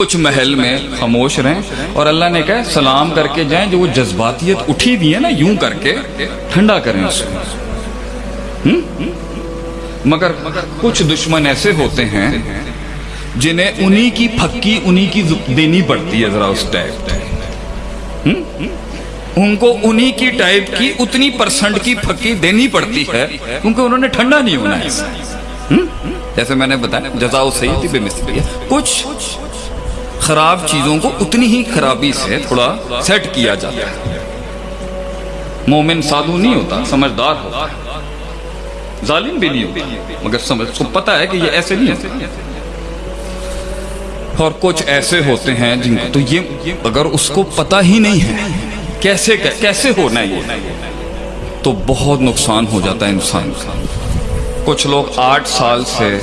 کچھ محل میں خاموش رہیں اور اللہ نے کہا سلام کر کے جائیں جو وہ جذباتیت اٹھی ہوئی ہے نا یوں کر کے ٹھنڈا کریں اس کو۔ مگر کچھ دشمن ایسے ہوتے ہیں جنہیں انہی کی پھکی، انہی کی دینی پڑتی ہے ذرا اس ٹائپ۔ ان کو انہی کی ٹائپ کی اتنی پرسنٹ کی پھکی دینی پڑتی ہے کیونکہ انہوں نے ٹھنڈا نہیں ہونا ہے۔ جیسے میں نے بتایا جزاؤ سیدی بے مثلی کچھ خراب چیزوں کو اتنی ہی خرابی سے تھوڑا سیٹ کیا جاتا ہے۔ مومن سادو نہیں ہوتا، سمجھدار ہوتا۔ ظالم بھی نہیں ہوتا، مگر سمجھ کو پتا ہے کہ یہ ایسے نہیں ہوتے۔ اور کچھ ایسے ہوتے ہیں جن کو تو یہ، اگر اس کو پتا ہی نہیں ہے، کیسے کیسے ہونا ہے یہ؟ تو بہت نقصان ہو جاتا ہے انسان کا کچھ لوگ آٹھ سال سے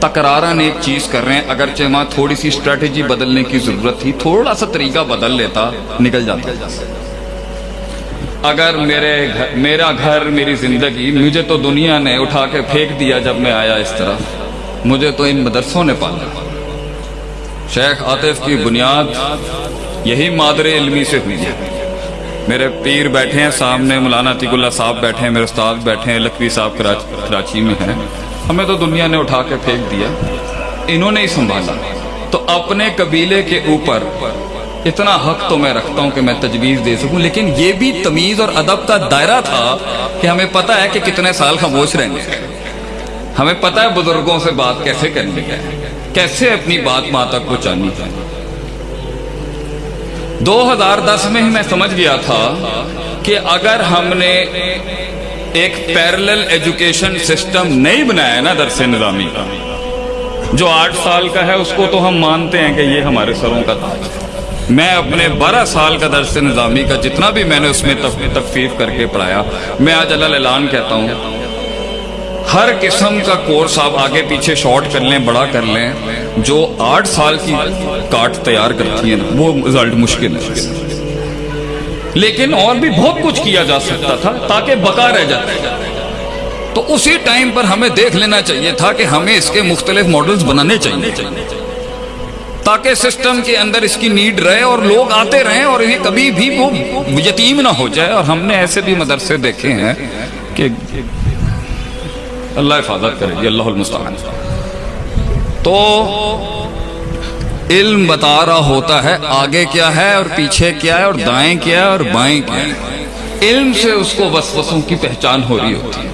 تکرارن ایک چیز کر رہے ہیں، اگرچہ وہاں تھوڑی سی اسٹریٹجی بدلنے کی ضرورت تھی، تھوڑا سا طریقہ بدل لیتا، نکل جاتا۔ اگر میرے گھر، میرا گھر، میری زندگی مجھے تو دنیا نے اٹھا کے پھینک دیا جب میں آیا اس طرح، مجھے تو ان مدرسوں نے پالا۔ شیخ عاطف کی بنیاد یہی مادر علمی سے ہوئی ہے۔ میرے پیر بیٹھے ہیں، سامنے مولانا تیک اللہ صاحب بیٹھے ہیں، میرے استاد بیٹھے ہیں، لکھوی صاحب کراچی میں ہیں۔ ہمیں تو دنیا نے اٹھا کے پھینک دیا۔ انہوں نے ہی سنبھالا۔ تو اپنے قبیلے کے اوپر اتنا حق تو میں رکھتا ہوں کہ میں تجویز دے سکوں، لیکن یہ بھی تمیز اور ادب کا دائرہ تھا کہ ہمیں پتا ہے کہ کتنے سال خاموش رہیں گے ہمیں پتا ہے بزرگوں سے بات کیسے کرنی ہے، کیسے اپنی بات ماں تک پہنچانی ہے۔ دو ہزار دس میں ہی میں سمجھ گیا تھا کہ اگر ہم نے ایک پیرلل ایجوکیشن سسٹم نہیں بنایا نا درس نظامی۔ کا جو آٹھ سال کا ہے، اس کو تو ہم مانتے ہیں کہ یہ ہمارے سروں کا تاج میں اپنے بارہ سال کا درس نظامی کا جتنا بھی میں نے اس میں تخفیف کر کے پڑھایا، میں آج اللہ اعلان کہتا ہوں، ہر قسم کا کورس آپ آگے پیچھے شارٹ کر لیں، بڑا کر لیں، جو آٹھ سال کی کاٹ تیار کرتی ہیں، وہ رزلٹ مشکل ہے۔ لیکن اور بھی بہت کچھ کیا جا سکتا تھا تاکہ بقا رہ جاتا تو اسی ٹائم پر ہمیں دیکھ لینا چاہیے تھا کہ ہمیں اس کے مختلف ماڈلز بنانے چاہیے۔ تاکہ سسٹم کے اندر اس کی نیڈ رہے اور لوگ آتے رہیں اور انہیں کبھی بھی وہ یتیم نہ ہو جائے۔ اور ہم نے ایسے بھی مدرسے دیکھے ہیں کہ اللہ حفاظت کرے اللہ المستعان۔ تو علم بتا رہا ہوتا ہے، آگے کیا ہے اور پیچھے کیا ہے اور دائیں کیا ہے اور بائیں کیا ہے۔ علم سے اس کو وسوسوں کی پہچان ہو رہی ہوتی ہے۔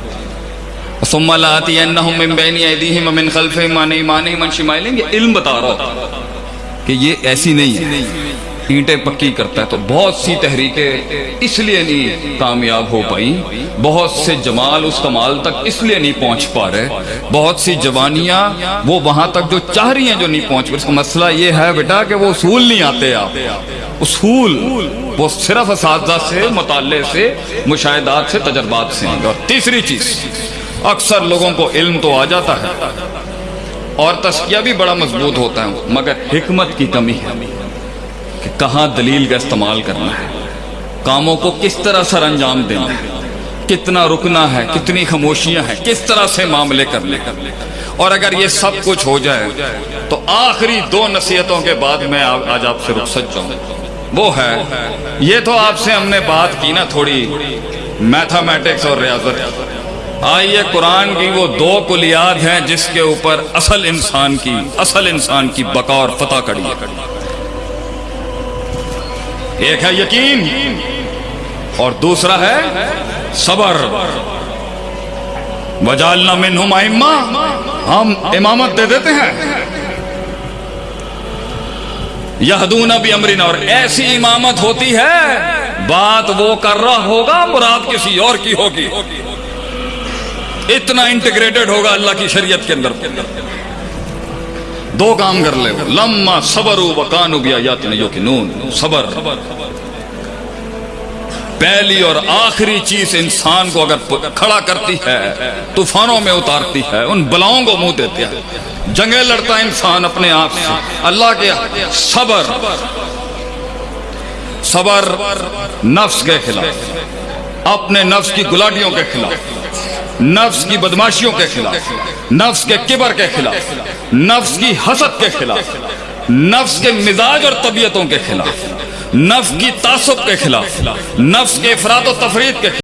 ثم لاتی انہم من بین ایدیہم ومن خلفہم عن ایمانہم عن شمائلہم، یہ علم بتا رہا ہوتا کہ یہ ایسی نہیں ہے۔ اینٹیں پکی کرتا ہے تو بہت سی تحریکیں اس لیے نہیں کامیاب ہو پائی بہت سے جمال اس کمال تک اس لیے نہیں پہنچ پا رہے۔ بہت سی جوانیاں وہ وہاں تک جو چاہ رہی ہیں جو نہیں پہنچ پا اس کا مسئلہ یہ ہے بیٹا کہ وہ اصول نہیں آتے آپ۔ اصول وہ صرف اساتذہ سے، مطالعے سے، مشاہدات سے، تجربات سے اور تیسری چیز، اکثر لوگوں کو علم تو آ جاتا ہے اور تسکیہ بھی بڑا مضبوط ہوتا ہے، مگر حکمت کی کمی ہے۔ کہ کہاں دلیل کا استعمال کرنا ہے، کاموں کو کس طرح سر انجام دینا ہے، کتنا رکنا ہے، کتنی خاموشیاں ہیں، کس طرح سے معاملے کر اور اگر یہ سب کچھ ہو جائے، تو آخری دو نصیحتوں کے بعد میں آج آپ سے رخصت جاؤں۔ وہ ہے، یہ تو آپ سے ہم نے بات کی نا تھوڑی میتھامیٹکس اور ریاضت آئیے قرآن کی وہ دو کلیات ہیں جس کے اوپر اصل انسان کی اصل انسان کی بقا اور فتح کڑی ہے ایک ہے یقین اور دوسرا ہے صبر۔ وجالنا منہم ائمہ، ہم امامت دے دیتے ہیں۔ یہدون بھی امرنا، اور ایسی امامت ہوتی ہے، بات وہ کر رہا ہوگا، مراد کسی اور کی ہوگی۔ اتنا انٹیگریٹڈ ہوگا اللہ کی شریعت کے اندر۔ دو کام کر لے لما صبر وکانو بیا صبر۔ پہلی اور آخری چیز انسان کو اگر کھڑا کرتی ہے، طوفانوں میں اتارتی ہے، ان بلاؤں کو منہ دیتے ہیں۔ جنگیں لڑتا ہے انسان اپنے آپ سے۔ اللہ کے صبر۔ صبر نفس کے خلاف۔ اپنے نفس کی گلاٹیوں کے خلاف۔ نفس کی بدماشیوں کے خلاف، نفس کے کبر کے خلاف، نفس کی حسد کے خلاف، نفس کے مزاج اور طبیعتوں کے خلاف، نفس کی تعصب کے خلاف، نفس کے افراد و تفرید کے خلاف۔